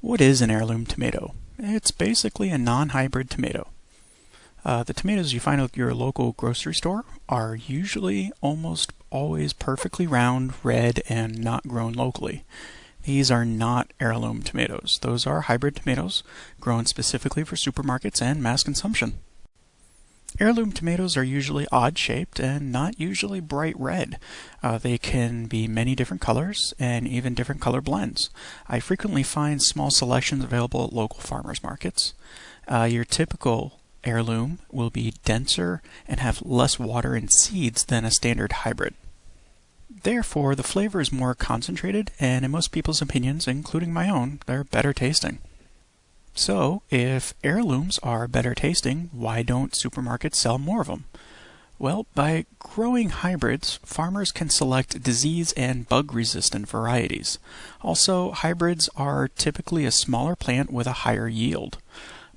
What is an heirloom tomato? It's basically a non-hybrid tomato. Uh, the tomatoes you find at your local grocery store are usually almost always perfectly round, red, and not grown locally. These are not heirloom tomatoes. Those are hybrid tomatoes grown specifically for supermarkets and mass consumption. Heirloom tomatoes are usually odd shaped and not usually bright red. Uh, they can be many different colors and even different color blends. I frequently find small selections available at local farmers markets. Uh, your typical heirloom will be denser and have less water and seeds than a standard hybrid. Therefore, the flavor is more concentrated, and in most people's opinions, including my own, they're better tasting. So, if heirlooms are better tasting, why don't supermarkets sell more of them? Well, by growing hybrids, farmers can select disease and bug resistant varieties. Also, hybrids are typically a smaller plant with a higher yield.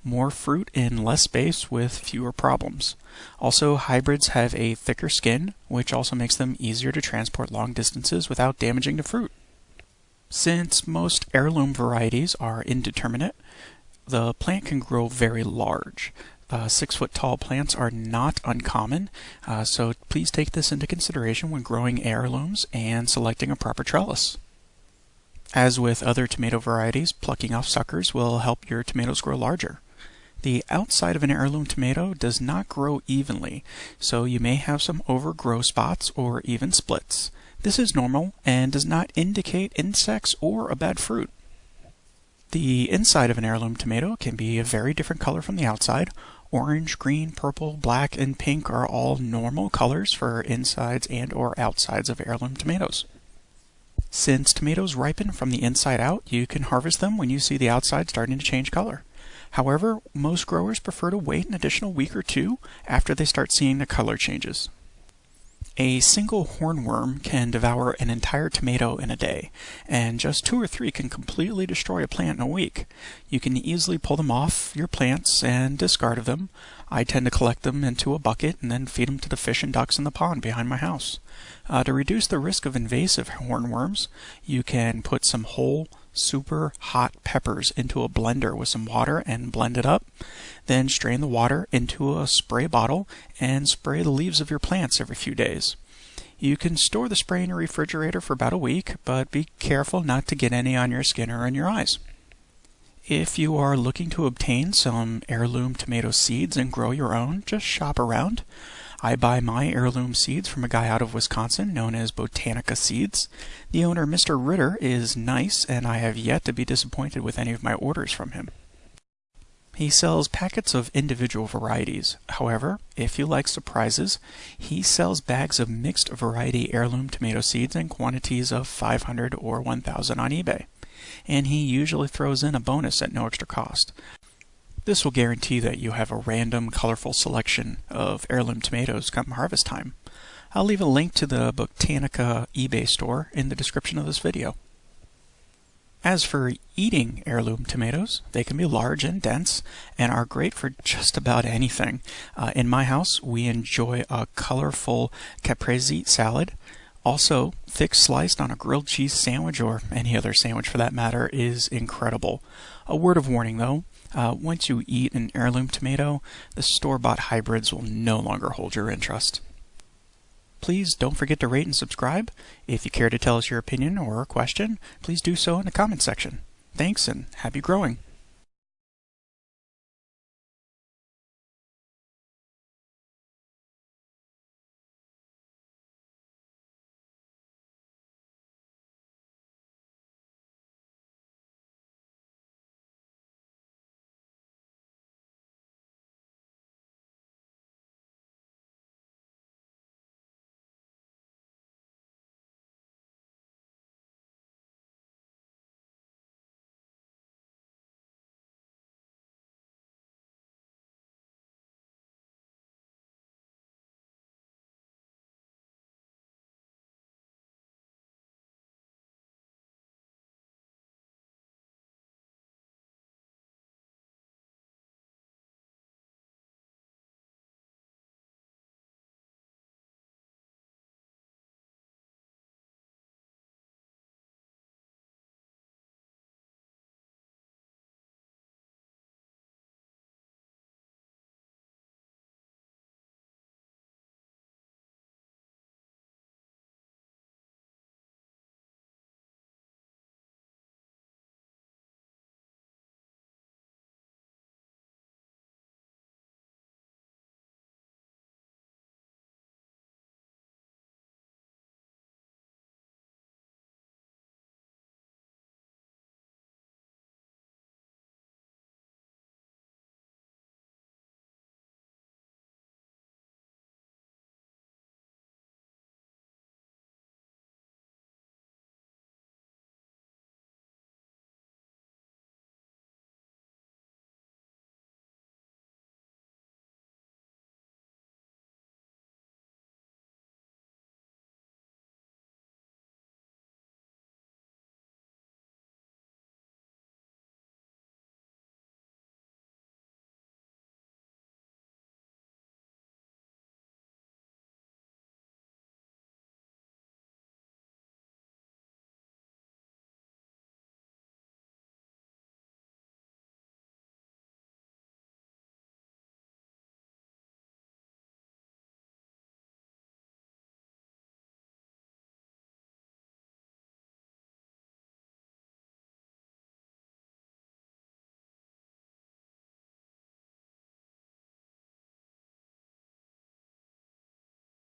More fruit in less space with fewer problems. Also, hybrids have a thicker skin, which also makes them easier to transport long distances without damaging the fruit. Since most heirloom varieties are indeterminate, the plant can grow very large. Uh, six foot tall plants are not uncommon, uh, so please take this into consideration when growing heirlooms and selecting a proper trellis. As with other tomato varieties, plucking off suckers will help your tomatoes grow larger. The outside of an heirloom tomato does not grow evenly, so you may have some overgrow spots or even splits. This is normal and does not indicate insects or a bad fruit. The inside of an heirloom tomato can be a very different color from the outside. Orange, green, purple, black, and pink are all normal colors for insides and or outsides of heirloom tomatoes. Since tomatoes ripen from the inside out, you can harvest them when you see the outside starting to change color. However, most growers prefer to wait an additional week or two after they start seeing the color changes. A single hornworm can devour an entire tomato in a day, and just two or three can completely destroy a plant in a week. You can easily pull them off your plants and discard of them. I tend to collect them into a bucket and then feed them to the fish and ducks in the pond behind my house. Uh, to reduce the risk of invasive hornworms, you can put some whole super hot peppers into a blender with some water and blend it up. Then strain the water into a spray bottle and spray the leaves of your plants every few days. You can store the spray in your refrigerator for about a week, but be careful not to get any on your skin or in your eyes. If you are looking to obtain some heirloom tomato seeds and grow your own, just shop around. I buy my heirloom seeds from a guy out of Wisconsin known as Botanica Seeds. The owner, Mr. Ritter, is nice, and I have yet to be disappointed with any of my orders from him. He sells packets of individual varieties. However, if you like surprises, he sells bags of mixed variety heirloom tomato seeds in quantities of 500 or 1000 on eBay. And he usually throws in a bonus at no extra cost. This will guarantee that you have a random, colorful selection of heirloom tomatoes come harvest time. I'll leave a link to the Botanica eBay store in the description of this video. As for eating heirloom tomatoes, they can be large and dense and are great for just about anything. Uh, in my house, we enjoy a colorful caprese salad. Also, thick sliced on a grilled cheese sandwich or any other sandwich for that matter is incredible. A word of warning though, uh, once you eat an heirloom tomato, the store-bought hybrids will no longer hold your interest. Please don't forget to rate and subscribe. If you care to tell us your opinion or a question, please do so in the comment section. Thanks and happy growing!